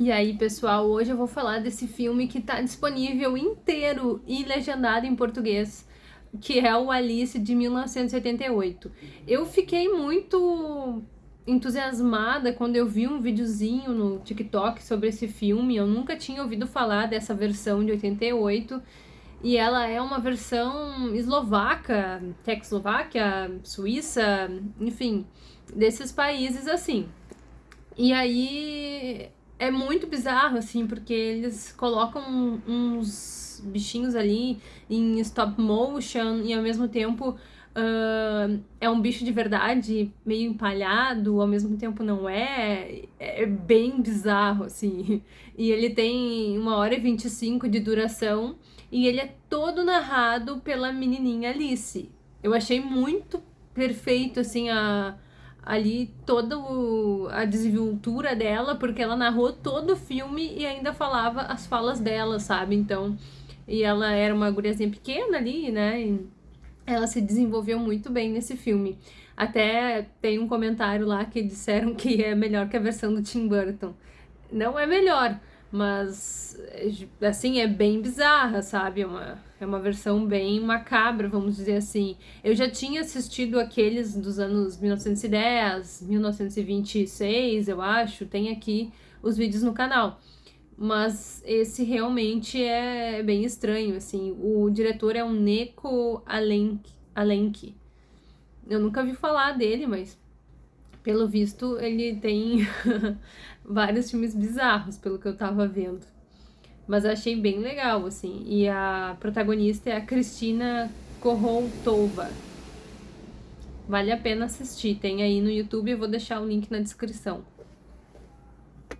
E aí, pessoal, hoje eu vou falar desse filme que tá disponível inteiro e legendado em português, que é o Alice de 1978. Eu fiquei muito entusiasmada quando eu vi um videozinho no TikTok sobre esse filme. Eu nunca tinha ouvido falar dessa versão de 88. E ela é uma versão eslovaca, Tchecoslováquia, Suíça, enfim, desses países assim. E aí é muito bizarro, assim, porque eles colocam uns bichinhos ali em stop motion e ao mesmo tempo uh, é um bicho de verdade, meio empalhado, ao mesmo tempo não é. É bem bizarro, assim. E ele tem uma hora e 25 de duração e ele é todo narrado pela menininha Alice. Eu achei muito perfeito, assim, a ali toda o, a desenvoltura dela, porque ela narrou todo o filme e ainda falava as falas dela, sabe? Então, e ela era uma guriazinha pequena ali, né? E ela se desenvolveu muito bem nesse filme. Até tem um comentário lá que disseram que é melhor que a versão do Tim Burton. Não é melhor, mas assim, é bem bizarra, sabe? É uma, é uma versão bem macabra, vamos dizer assim. Eu já tinha assistido aqueles dos anos 1910, 1926, eu acho, tem aqui os vídeos no canal. Mas esse realmente é bem estranho, assim. O diretor é o Neko Alenk. Alenk. Eu nunca vi falar dele, mas pelo visto, ele tem vários filmes bizarros, pelo que eu tava vendo. Mas eu achei bem legal, assim. E a protagonista é a Cristina Koroltova. Vale a pena assistir. Tem aí no YouTube, eu vou deixar o link na descrição.